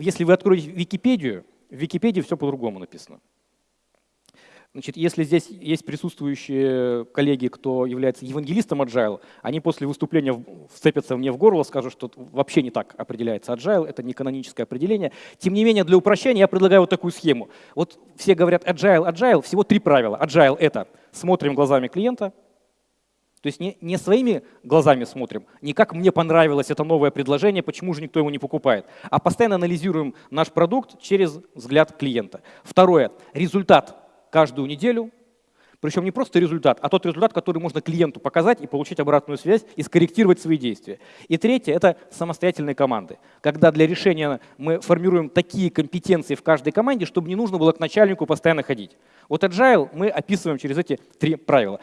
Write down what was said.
если вы откроете Википедию, в Википедии все по-другому написано. Значит, если здесь есть присутствующие коллеги, кто является евангелистом Agile, они после выступления вцепятся мне в горло, скажут, что вообще не так определяется Agile, это не каноническое определение. Тем не менее, для упрощения я предлагаю вот такую схему. Вот все говорят Agile, Agile, всего три правила. Agile — это смотрим глазами клиента, то есть не, не своими глазами смотрим, не как мне понравилось это новое предложение, почему же никто его не покупает, а постоянно анализируем наш продукт через взгляд клиента. Второе. Результат каждую неделю. Причем не просто результат, а тот результат, который можно клиенту показать и получить обратную связь и скорректировать свои действия. И третье — это самостоятельные команды. Когда для решения мы формируем такие компетенции в каждой команде, чтобы не нужно было к начальнику постоянно ходить. Вот Agile мы описываем через эти три правила.